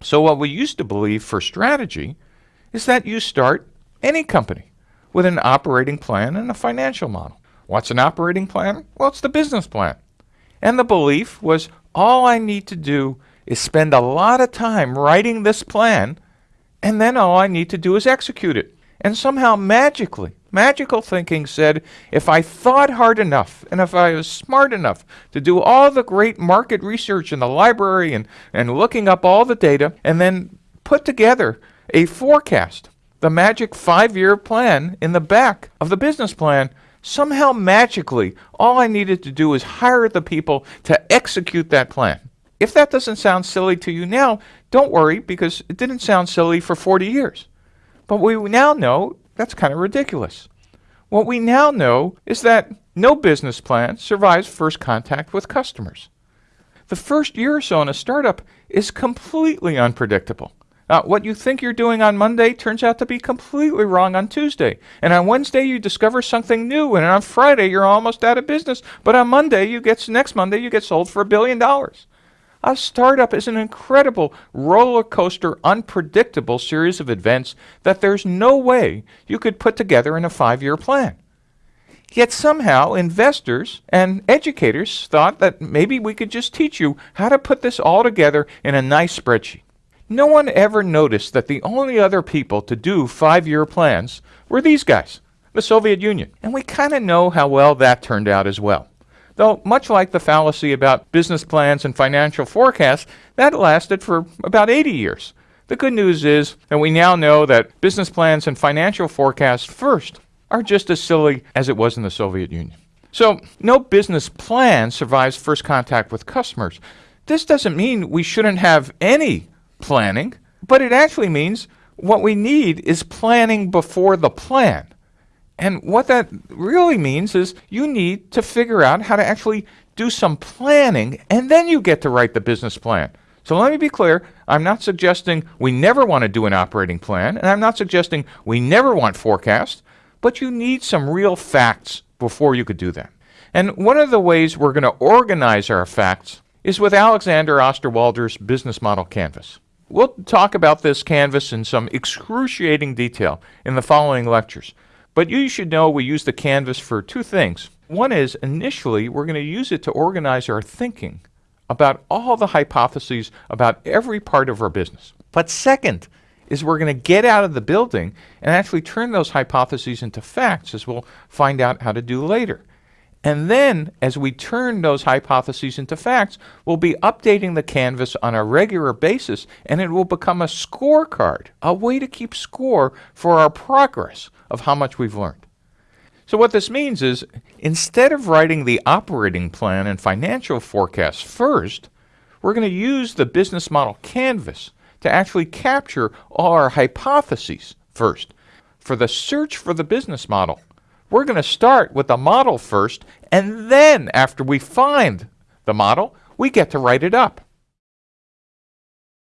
So what we used to believe for strategy is that you start any company with an operating plan and a financial model. What's an operating plan? Well, it's the business plan. And the belief was all I need to do is spend a lot of time writing this plan, and then all I need to do is execute it. And somehow magically, magical thinking said if I thought hard enough and if I was smart enough to do all the great market research in the library and, and looking up all the data and then put together a forecast, the magic five year plan in the back of the business plan, somehow magically, all I needed to do was hire the people to execute that plan. If that doesn't sound silly to you now, don't worry because it didn't sound silly for 40 years. But we now know that's kind of ridiculous. What we now know is that no business plan survives first contact with customers. The first year or so in a startup is completely unpredictable. Uh, what you think you're doing on Monday turns out to be completely wrong on Tuesday. And on Wednesday, you discover something new. And on Friday, you're almost out of business. But on Monday, you get next Monday, you get sold for a billion dollars. A startup is an incredible roller coaster, unpredictable series of events that there's no way you could put together in a five year plan. Yet somehow investors and educators thought that maybe we could just teach you how to put this all together in a nice spreadsheet. No one ever noticed that the only other people to do five year plans were these guys, the Soviet Union. And we kind of know how well that turned out as well. Though, much like the fallacy about business plans and financial forecasts, that lasted for about 80 years. The good news is that we now know that business plans and financial forecasts first are just as silly as it was in the Soviet Union. So, no business plan survives first contact with customers. This doesn't mean we shouldn't have any planning, but it actually means what we need is planning before the plan. And what that really means is you need to figure out how to actually do some planning, and then you get to write the business plan. So let me be clear I'm not suggesting we never want to do an operating plan, and I'm not suggesting we never want forecasts, but you need some real facts before you could do that. And one of the ways we're going to organize our facts is with Alexander Osterwalder's business model canvas. We'll talk about this canvas in some excruciating detail in the following lectures. But you should know we use the canvas for two things. One is initially we're going to use it to organize our thinking about all the hypotheses about every part of our business. But second is we're going to get out of the building and actually turn those hypotheses into facts as we'll find out how to do later. And then, as we turn those hypotheses into facts, we'll be updating the canvas on a regular basis, and it will become a scorecard, a way to keep score for our progress of how much we've learned. So, what this means is instead of writing the operating plan and financial forecast first, we're going to use the business model canvas to actually capture all our hypotheses first. For the search for the business model, we're going to start with the model first, and then after we find the model, we get to write it up.